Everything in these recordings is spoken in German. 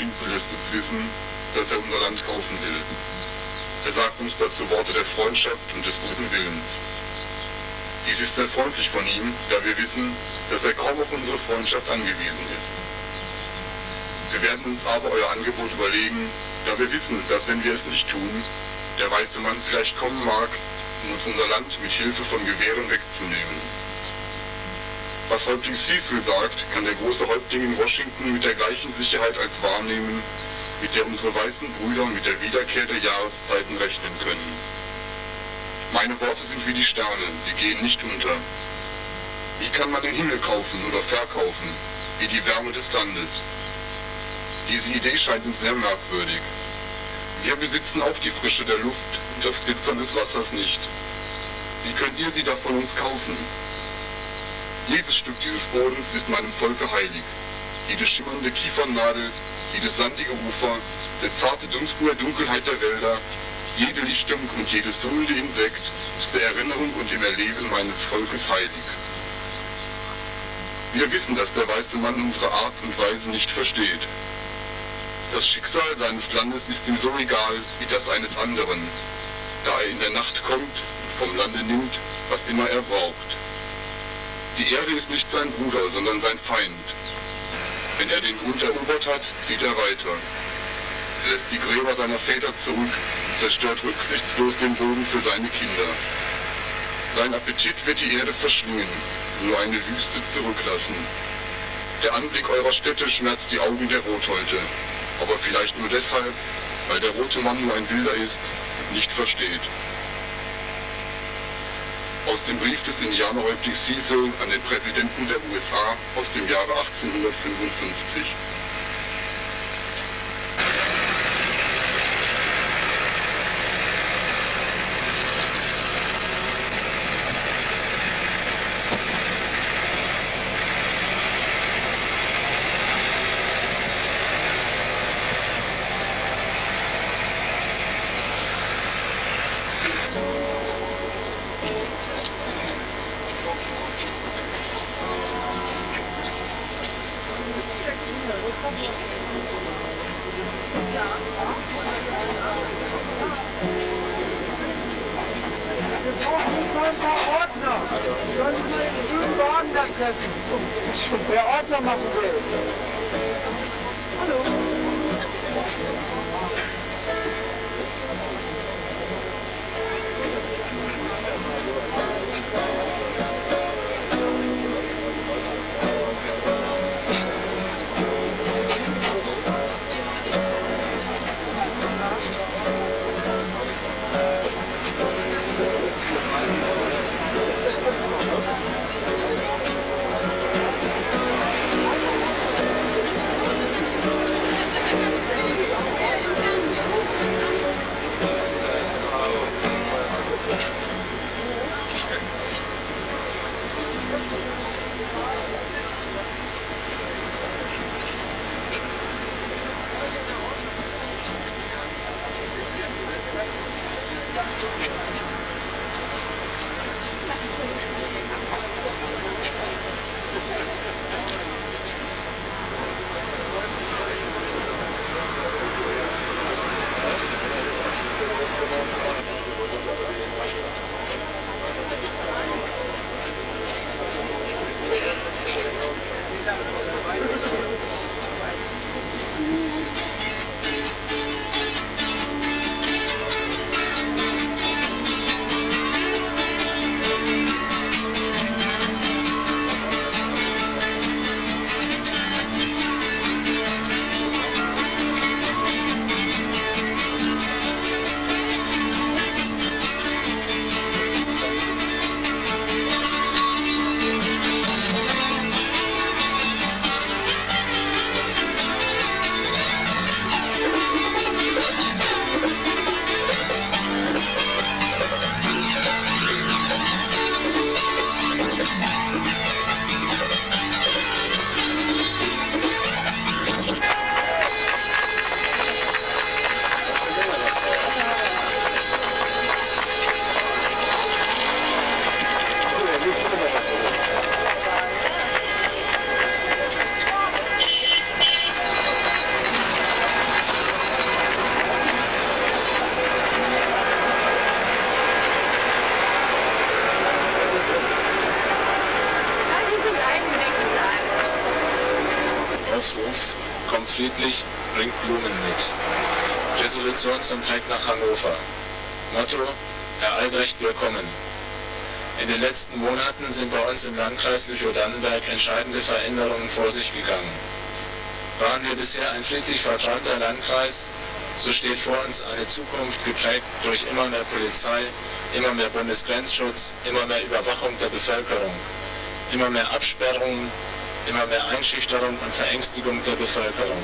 Washington lässt uns wissen, dass er unser Land kaufen will. Er sagt uns dazu Worte der Freundschaft und des guten Willens. Dies ist sehr freundlich von ihm, da wir wissen, dass er kaum auf unsere Freundschaft angewiesen ist. Wir werden uns aber euer Angebot überlegen, da wir wissen, dass wenn wir es nicht tun, der weiße Mann vielleicht kommen mag, um uns unser Land mit Hilfe von Gewehren wegzunehmen. Was Häuptling Cecil sagt, kann der große Häuptling in Washington mit der gleichen Sicherheit als wahrnehmen, mit der unsere weißen Brüder mit der Wiederkehr der Jahreszeiten rechnen können. Meine Worte sind wie die Sterne, sie gehen nicht unter. Wie kann man den Himmel kaufen oder verkaufen, wie die Wärme des Landes? Diese Idee scheint uns sehr merkwürdig. Wir besitzen auch die Frische der Luft und das Glitzern des Wassers nicht. Wie könnt ihr sie da von uns kaufen? Jedes Stück dieses Bodens ist meinem Volke heilig. Jede schimmernde Kiefernadel, jedes sandige Ufer, der zarte Dunst der Dunkelheit der Wälder, jede Lichtung und jedes summende Insekt ist der Erinnerung und dem Erleben meines Volkes heilig. Wir wissen, dass der weiße Mann unsere Art und Weise nicht versteht. Das Schicksal seines Landes ist ihm so egal wie das eines anderen, da er in der Nacht kommt und vom Lande nimmt, was immer er braucht. Die Erde ist nicht sein Bruder, sondern sein Feind. Wenn er den Grund erobert hat, zieht er weiter. Er lässt die Gräber seiner Väter zurück und zerstört rücksichtslos den Boden für seine Kinder. Sein Appetit wird die Erde verschlingen, nur eine Wüste zurücklassen. Der Anblick eurer Städte schmerzt die Augen der Rotholte, aber vielleicht nur deshalb, weil der rote Mann nur ein Wilder ist und nicht versteht aus dem Brief des Indianerhäuptlings Cecil an den Präsidenten der USA aus dem Jahre 1855. Resolution zum Trek nach Hannover. Motto, Herr Albrecht, willkommen. In den letzten Monaten sind bei uns im Landkreis Lüchow-Dannenberg entscheidende Veränderungen vor sich gegangen. Waren wir bisher ein friedlich verträumter Landkreis, so steht vor uns eine Zukunft geprägt durch immer mehr Polizei, immer mehr Bundesgrenzschutz, immer mehr Überwachung der Bevölkerung, immer mehr Absperrungen, immer mehr Einschüchterung und Verängstigung der Bevölkerung,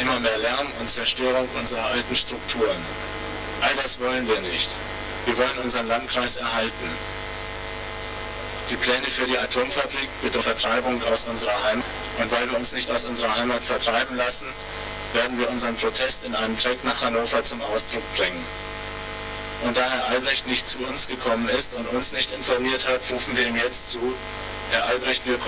immer mehr Lärm und Zerstörung unserer alten Strukturen. All das wollen wir nicht. Wir wollen unseren Landkreis erhalten. Die Pläne für die Atomfabrik bedeuten Vertreibung aus unserer Heimat. Und weil wir uns nicht aus unserer Heimat vertreiben lassen, werden wir unseren Protest in einem Track nach Hannover zum Ausdruck bringen. Und da Herr Albrecht nicht zu uns gekommen ist und uns nicht informiert hat, rufen wir ihm jetzt zu, Herr Albrecht. Wir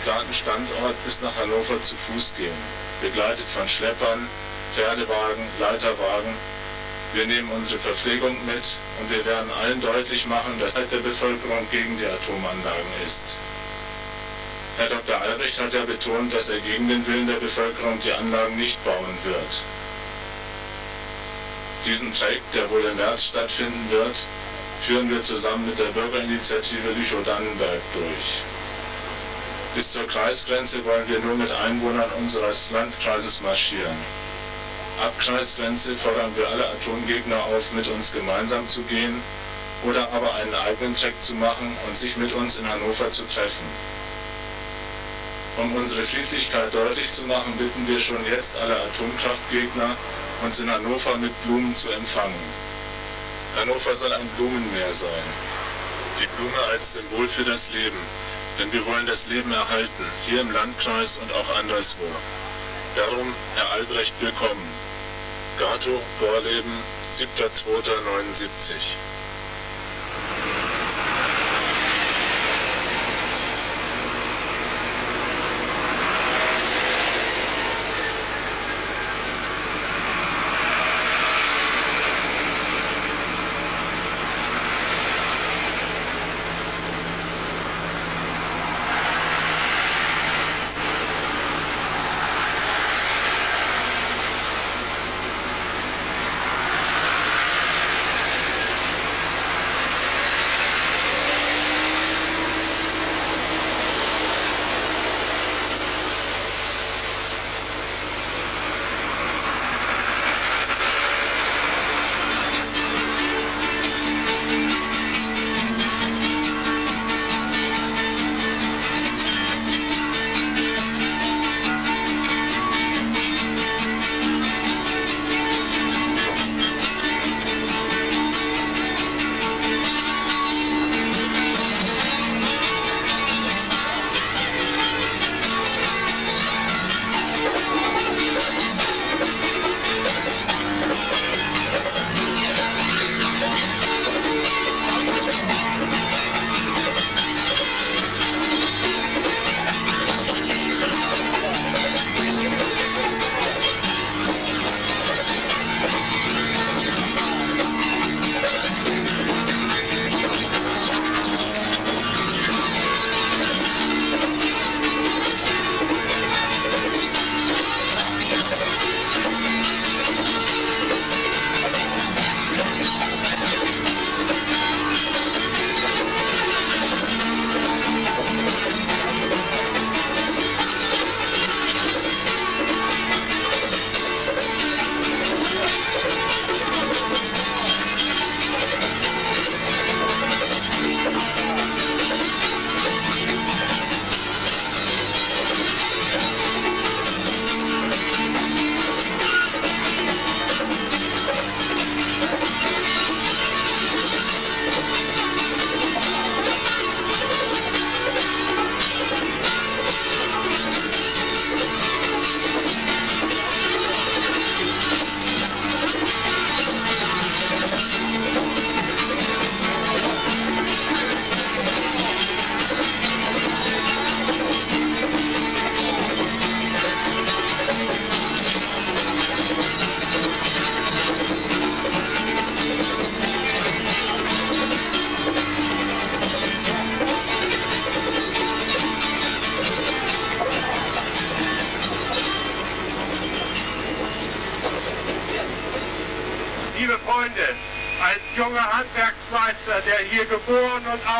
geplanten Standort bis nach Hannover zu Fuß gehen, begleitet von Schleppern, Pferdewagen, Leiterwagen. Wir nehmen unsere Verpflegung mit und wir werden allen deutlich machen, dass der Bevölkerung gegen die Atomanlagen ist. Herr Dr. Albrecht hat ja betont, dass er gegen den Willen der Bevölkerung die Anlagen nicht bauen wird. Diesen Track, der wohl im März stattfinden wird, führen wir zusammen mit der Bürgerinitiative Lüchow-Dannenberg durch. Bis zur Kreisgrenze wollen wir nur mit Einwohnern unseres Landkreises marschieren. Ab Kreisgrenze fordern wir alle Atomgegner auf, mit uns gemeinsam zu gehen oder aber einen eigenen Track zu machen und sich mit uns in Hannover zu treffen. Um unsere Friedlichkeit deutlich zu machen, bitten wir schon jetzt alle Atomkraftgegner, uns in Hannover mit Blumen zu empfangen. Hannover soll ein Blumenmeer sein. Die Blume als Symbol für das Leben, denn wir wollen das Leben erhalten, hier im Landkreis und auch anderswo. Darum, Herr Albrecht, willkommen. Gato, Gorleben, 7.2.79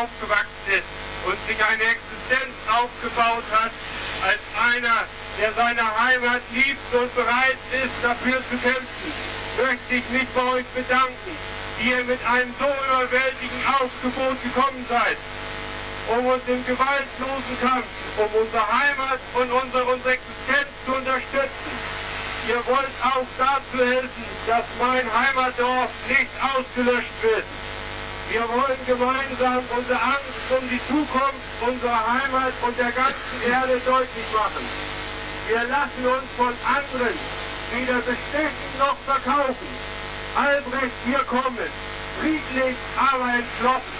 aufgewachsen ist und sich eine Existenz aufgebaut hat, als einer, der seine Heimat liebt und bereit ist, dafür zu kämpfen, möchte ich mich bei euch bedanken, die ihr mit einem so überwältigenden Aufgebot gekommen seid, um uns im gewaltlosen Kampf um unsere Heimat und unsere, unsere Existenz zu unterstützen. Ihr wollt auch dazu helfen, dass mein Heimatdorf nicht ausgelöscht wird. Wir wollen gemeinsam unsere Angst um die Zukunft unserer Heimat und der ganzen Erde deutlich machen. Wir lassen uns von anderen weder bestechen noch verkaufen. Albrecht, wir kommen, friedlich, aber entschlossen.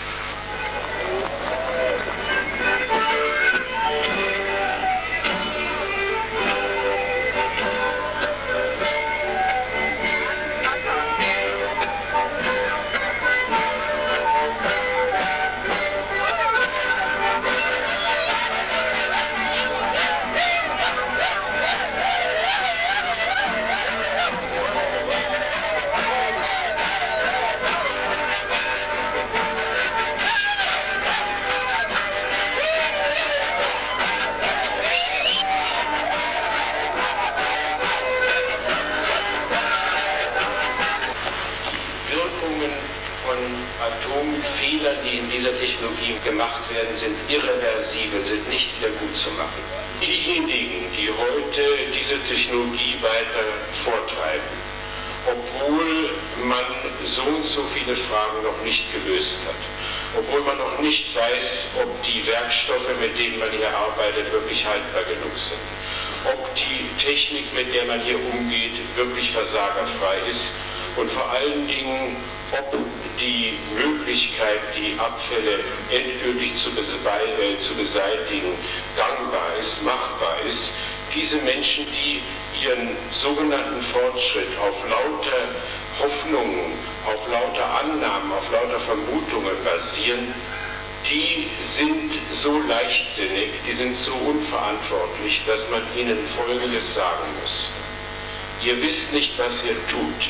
Irreversibel, sind nicht wieder gut zu machen. Diejenigen, die heute diese Technologie weiter vortreiben, obwohl man so und so viele Fragen noch nicht gelöst hat, obwohl man noch nicht weiß, ob die Werkstoffe, mit denen man hier arbeitet, wirklich haltbar genug sind, ob die Technik, mit der man hier umgeht, wirklich versagerfrei ist und vor allen Dingen, ob die Möglichkeit, die Abfälle endgültig zu, äh, zu beseitigen, gangbar ist, machbar ist. Diese Menschen, die ihren sogenannten Fortschritt auf lauter Hoffnungen, auf lauter Annahmen, auf lauter Vermutungen basieren, die sind so leichtsinnig, die sind so unverantwortlich, dass man ihnen Folgendes sagen muss. Ihr wisst nicht, was ihr tut.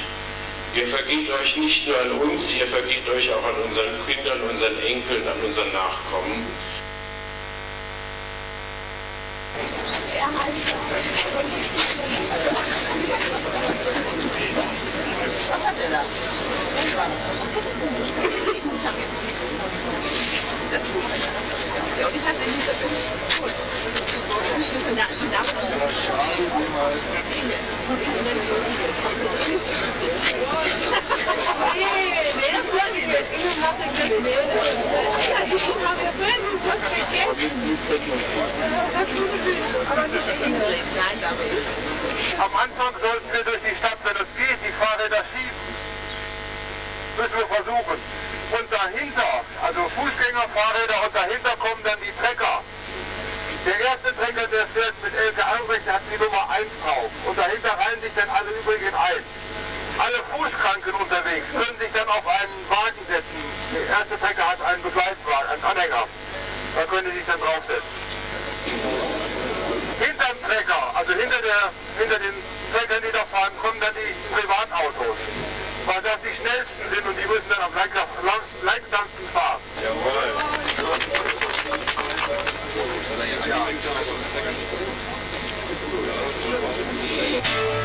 Ihr vergeht euch nicht nur an uns, ihr vergeht euch auch an unseren Kindern, unseren Enkeln, an unseren Nachkommen. Was hat der da? Am Anfang sollten wir durch die Stadt, wenn es geht, die Fahrräder schieben. Müssen wir versuchen. Und dahinter, also Fußgängerfahrräder und dahinter kommen dann die Trecker. Der erste Trecker, der fährt mit Elke Albrecht, hat die Nummer 1 drauf. Und dahinter reihen sich dann alle übrigen ein. Alle Fußkranken unterwegs können sich dann auf einen Wagen setzen. Der erste Trecker hat einen Begleitwagen, einen Anhänger. Da können sie sich dann draufsetzen. Hinterm Trecker, also hinter, der, hinter den Treckern, die da fahren, kommen dann die Privatautos weil das die schnellsten sind und die müssen dann am langsamsten fahren. Jawohl. Ja.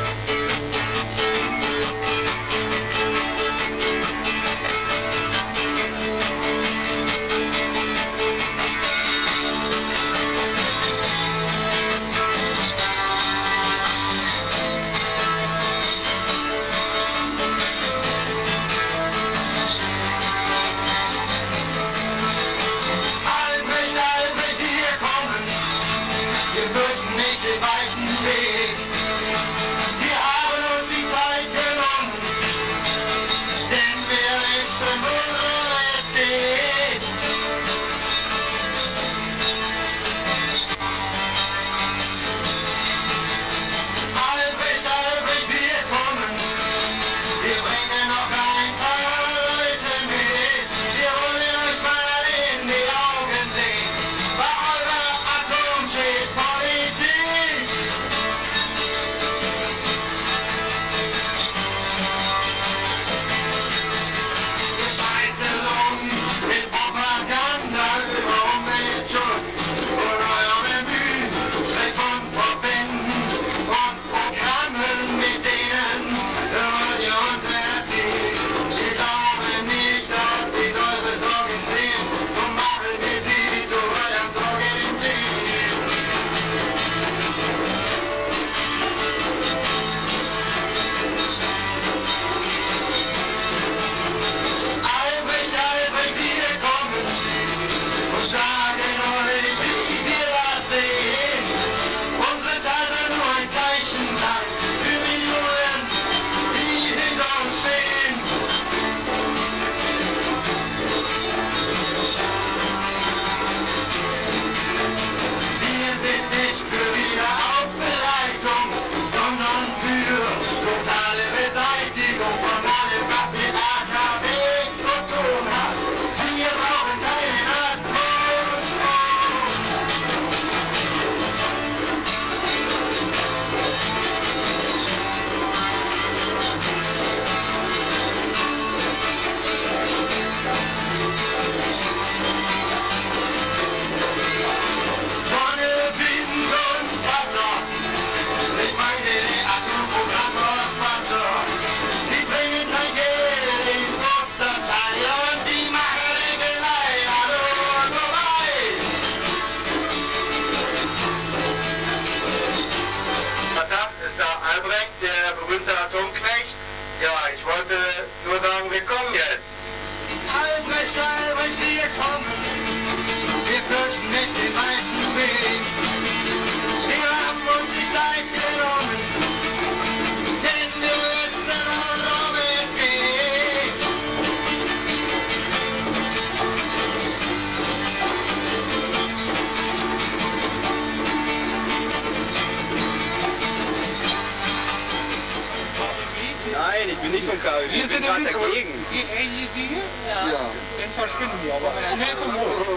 Ich bin sind gerade im Mikro. dagegen. Die, die, die hier? Ja. Dann verschwinden die aber schnell vom Hof.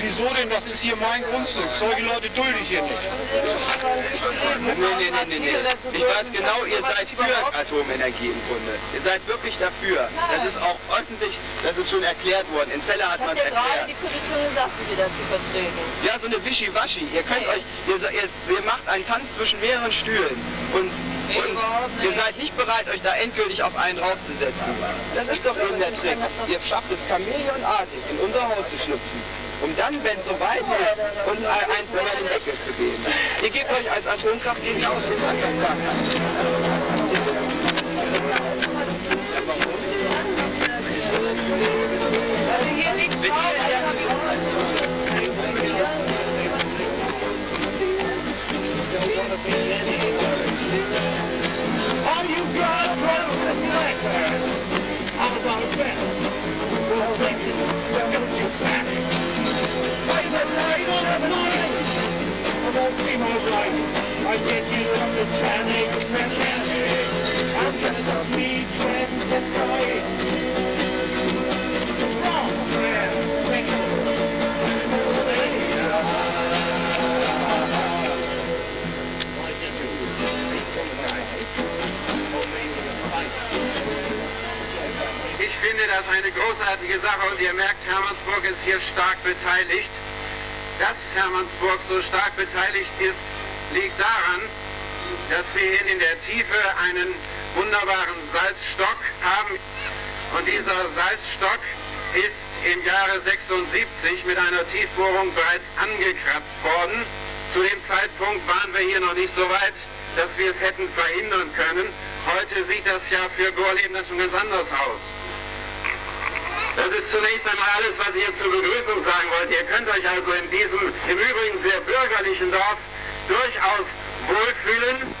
Wieso denn? Das ist hier mein Grundstück. Solche Leute dulde ich hier nicht. Nee, nee, nee, nee, nee. Ich weiß genau, ihr seid für Atomenergie im Grunde. Ihr seid wirklich dafür. Das ist auch öffentlich, das ist schon erklärt worden. In Celle hat man es erklärt. die Position gesagt, die dazu vertreten. Ja, so eine Wischiwaschi. Ihr könnt euch, ihr, ihr, ihr macht einen Tanz zwischen mehreren Stühlen und, und ihr seid nicht bereit, euch da endgültig auf einen draufzusetzen. Das ist doch eben der Trick. Ihr schafft es chameleonartig, in unser Haus zu schlüpfen. Um dann, wenn es soweit ist, uns ein- eins über den Deckel zu geben. Ihr gebt euch als Atomkraft gegen gar keiner. Also hier you got and Ich finde das eine großartige Sache und ihr merkt, Hermannsburg ist hier stark beteiligt. Dass Hermannsburg so stark beteiligt ist, liegt daran, dass wir hier in der Tiefe einen wunderbaren Salzstock haben. Und dieser Salzstock ist im Jahre 76 mit einer Tiefbohrung bereits angekratzt worden. Zu dem Zeitpunkt waren wir hier noch nicht so weit, dass wir es hätten verhindern können. Heute sieht das ja für Gorleben dann schon ganz anders aus. Das ist zunächst einmal alles, was ich jetzt zur Begrüßung sagen wollte. Ihr könnt euch also in diesem im Übrigen sehr bürgerlichen Dorf durchaus wohlfühlen.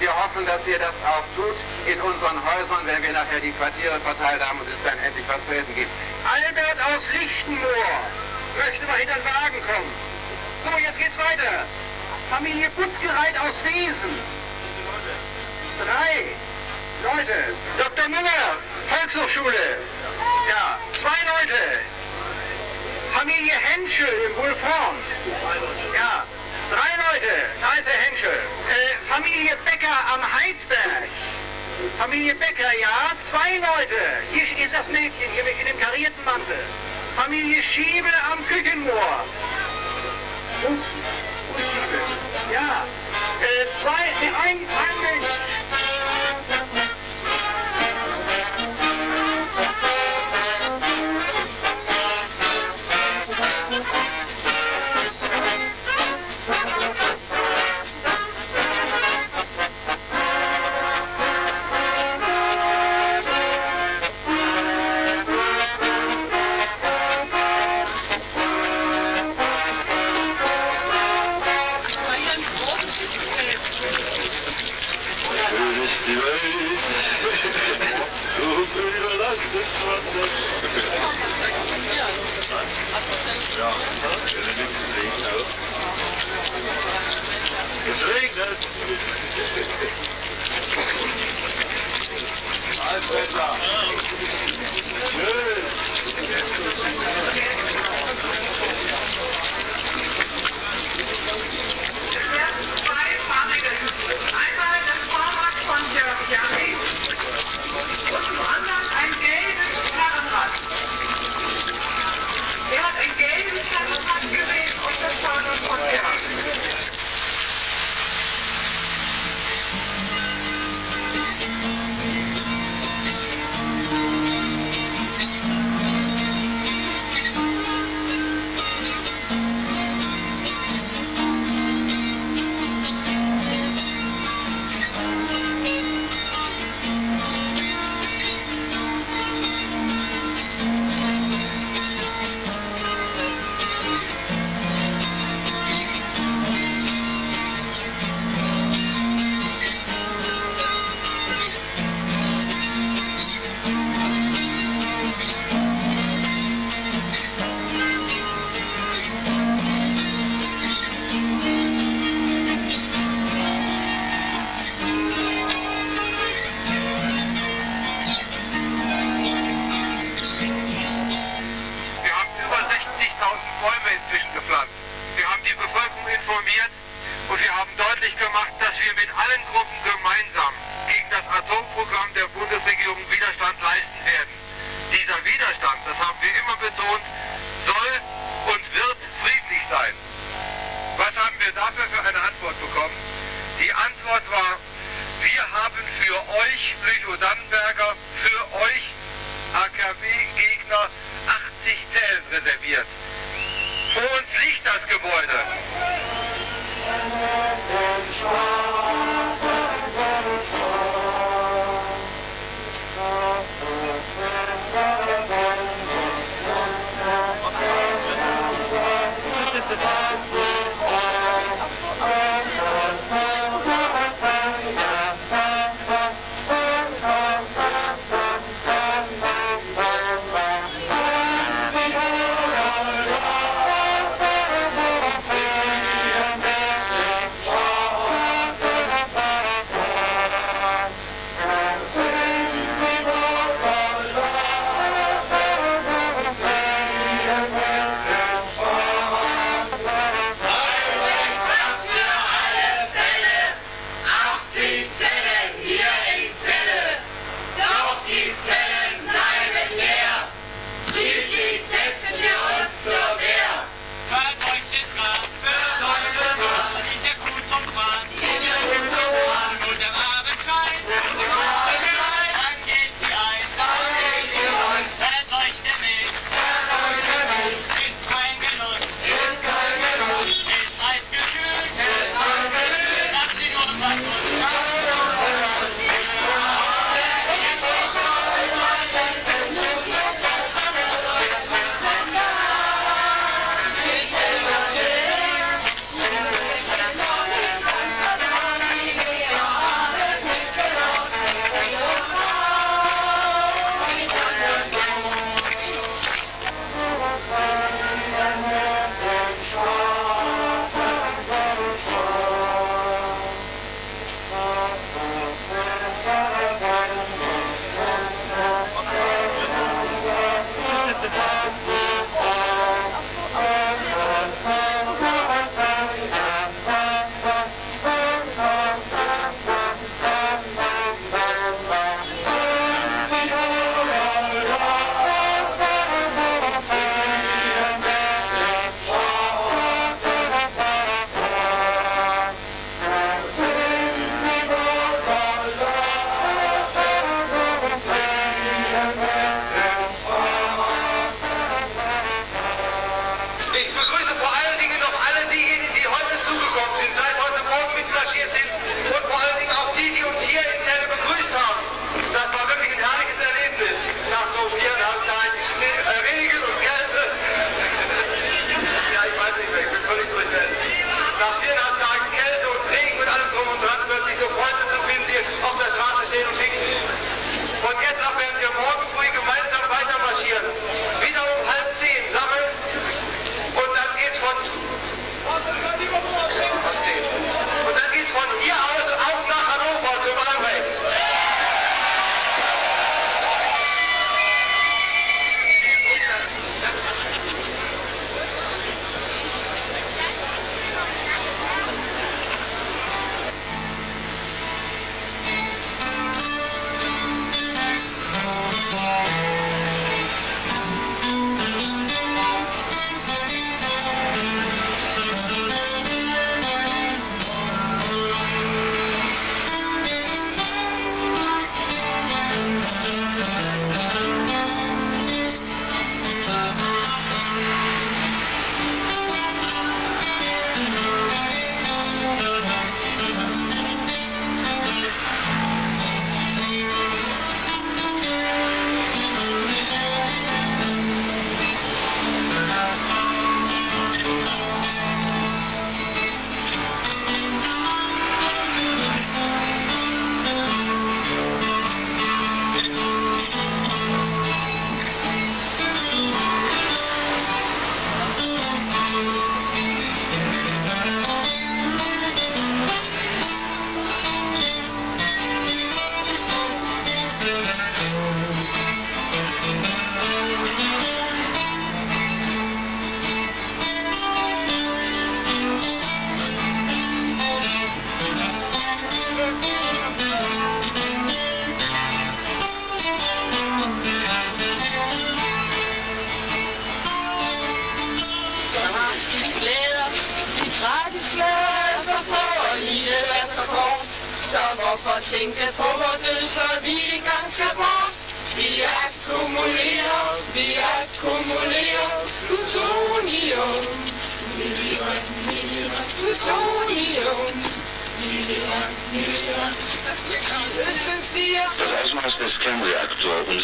Wir hoffen, dass ihr das auch tut in unseren Häusern, wenn wir nachher die Quartiere verteilt haben und es dann endlich was zu essen gibt. Albert aus Lichtenmoor möchte mal hinter den Wagen kommen. So, jetzt geht's weiter. Familie Putzgereit aus Wesen. Drei Leute. Dr. Müller, Volkshochschule. Ja, zwei Leute. Familie Henschel im Wulfraum. Ja, drei Leute. Der Henschel. Äh, Familie Becker am Heidberg. Familie Becker, ja, zwei Leute. Hier ist das Mädchen, hier in dem karierten Mantel. Familie Schiebe am Küchenmoor. Und, und Schiebe. Ja, äh, zwei, ein, ein Mensch. Ja, wenn er nichts regnet. Es regnet. Alter. Schön.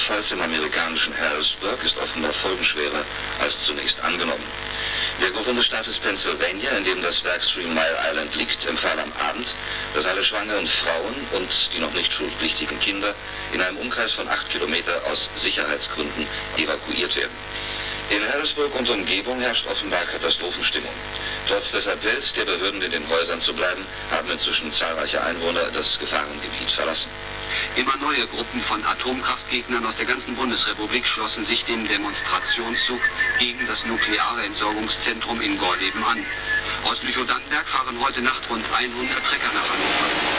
Kernreaktorunfalls im amerikanischen Harrisburg ist offenbar folgenschwerer als zunächst angenommen. Der Gouverneur Pennsylvania, in dem das Werk Three Mile Island liegt, empfahl am Abend, dass alle schwangeren Frauen und die noch nicht schulpflichtigen Kinder in einem Umkreis von acht Kilometer aus Sicherheitsgründen evakuiert werden. In Harrisburg und Umgebung herrscht offenbar Katastrophenstimmung. Trotz des Appells der Behörden in den Häusern zu bleiben, haben inzwischen zahlreiche Einwohner das Gefahrengebiet verlassen. Immer neue Gruppen von Atomkraftgegnern aus der ganzen Bundesrepublik schlossen sich dem Demonstrationszug gegen das nukleare Entsorgungszentrum in Gorleben an. Aus Lüchow-Dannenberg fahren heute Nacht rund 100 Trecker nach Hannover.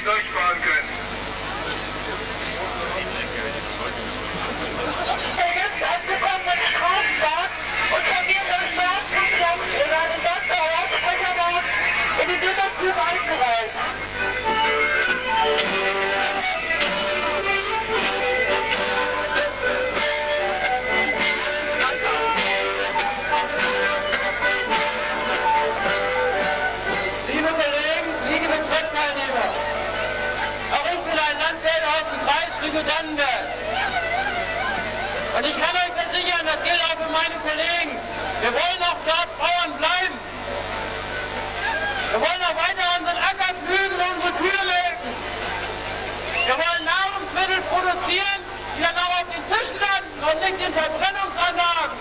hier durchfahren können. Versucht anzukommen mit Straßenbahn und verliert am Straßenplatz über den Dortmunder Hauptsprechermarkt in die Bürgertür einzureisen. meine Kollegen, wir wollen auch dort Bauern bleiben. Wir wollen auch weiter unseren Acker flügen und unsere Kühe melken. Wir wollen Nahrungsmittel produzieren, die dann auch auf den Tischen landen und nicht in Verbrennungsanlagen.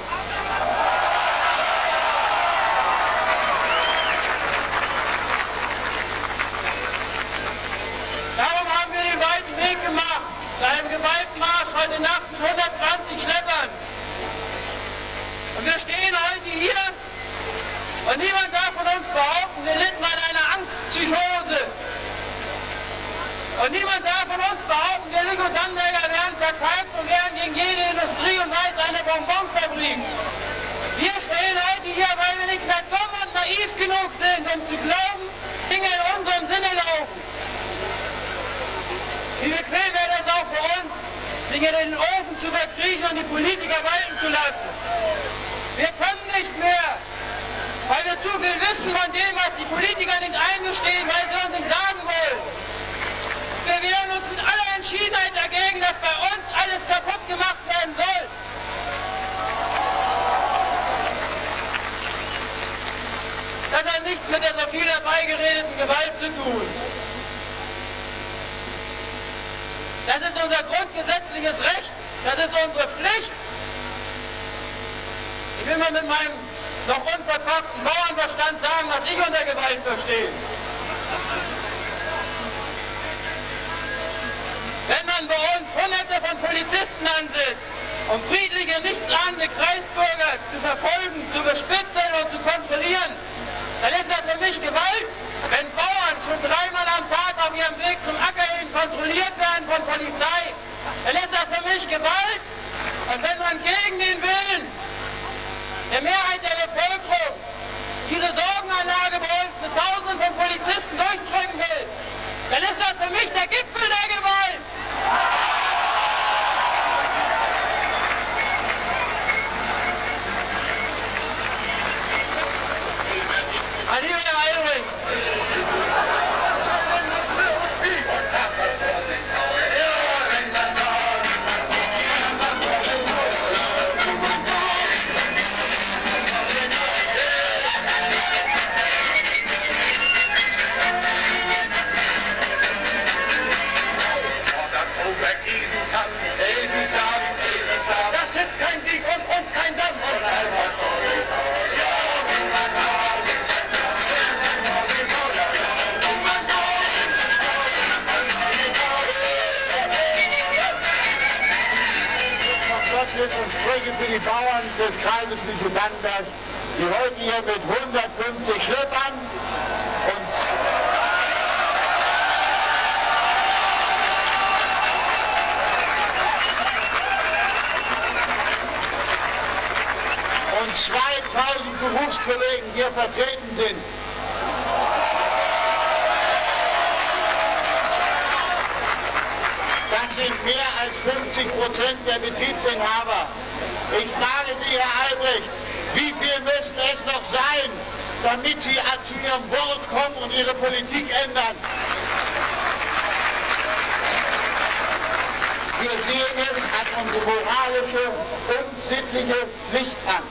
Darum haben wir den weiten Weg gemacht, zu einem geweihten heute Nacht mit 120 Schleppern. Und wir stehen heute hier und niemand darf von uns behaupten, wir litten an einer Angstpsychose. Und niemand darf von uns behaupten, wir Ligo-Dannberger wären verkalkt und werden gegen jede Industrie und weiß eine Bonbonfabrik. Wir stehen heute hier, weil wir nicht mehr dumm und naiv genug sind, um zu glauben, Dinge in unserem Sinne laufen. Wie bequem wäre das auch für uns, sich in den Ofen zu verkriechen und die Politiker walten zu lassen. Wir können nicht mehr, weil wir zu viel wissen von dem, was die Politiker nicht eingestehen, weil sie uns nicht sagen wollen. Wir wehren uns mit aller Entschiedenheit dagegen, dass bei uns alles kaputt gemacht werden soll. Das hat nichts mit der so viel herbeigeredeten Gewalt zu tun. Das ist unser grundgesetzliches Recht. Das ist unsere Pflicht. Ich will mal mit meinem noch unverkorksten Bauernverstand sagen, was ich unter Gewalt verstehe. Wenn man bei uns hunderte von Polizisten ansetzt, um friedliche, nichtsahnende Kreisbürger zu verfolgen, zu bespitzeln und zu kontrollieren, dann ist das für mich Gewalt. Wenn Bauern schon dreimal am Tag auf ihrem Weg zum Acker hin kontrolliert werden von Polizei, dann ist das für mich Gewalt. Und wenn man gegen den Willen der Mehrheit der Bevölkerung diese Sorgenanlage bei uns mit Tausenden von Polizisten durchdrücken will, dann ist das für mich der Gipfel der Gewalt. Gottlieb und spreche für die Bauern des Kreises Lüchow-Dannenberg, die heute hier mit 150 Schleppern und und 2000 Berufskollegen hier vertreten sind. Sind mehr als 50 Prozent der Betriebsinhaber. Ich frage Sie, Herr Albrecht, wie viel müssen es noch sein, damit Sie zu Ihrem Wort kommen und Ihre Politik ändern? Wir sehen es als unsere moralische und sittliche Pflicht an,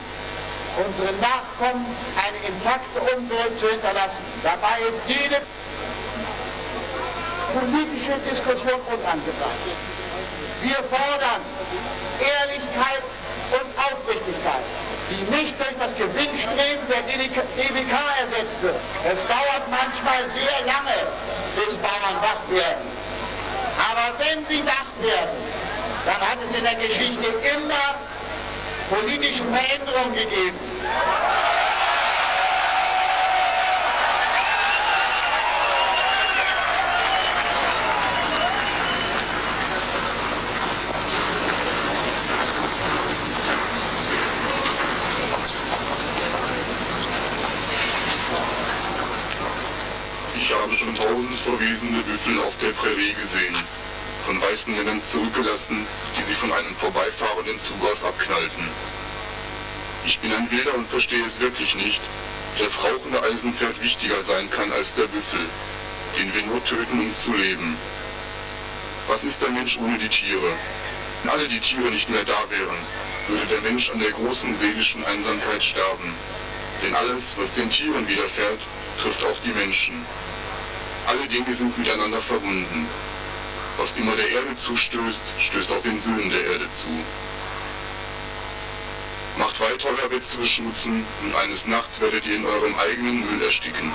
unseren Nachkommen eine intakte Umwelt zu hinterlassen. Dabei ist jede politische Diskussion unangebracht. Wir fordern Ehrlichkeit und Aufrichtigkeit, die nicht durch das Gewinnstreben der DWK ersetzt wird. Es dauert manchmal sehr lange, bis Bauern wach werden. Aber wenn sie wach werden, dann hat es in der Geschichte immer politische Veränderungen gegeben. Ich habe schon tausend verwesende Büffel auf der Prärie gesehen, von weißen Männern zurückgelassen, die sie von einem vorbeifahrenden Zug aus abknallten. Ich bin ein Wilder und verstehe es wirklich nicht, dass rauchende Eisenpferd wichtiger sein kann als der Büffel, den wir nur töten, um zu leben. Was ist der Mensch ohne die Tiere? Wenn alle die Tiere nicht mehr da wären, würde der Mensch an der großen seelischen Einsamkeit sterben. Denn alles, was den Tieren widerfährt, trifft auch die Menschen. Alle Dinge sind miteinander verbunden. Was immer der Erde zustößt, stößt auch den Söhnen der Erde zu. Macht weiter euer Bett zu beschmutzen und eines Nachts werdet ihr in eurem eigenen Müll ersticken.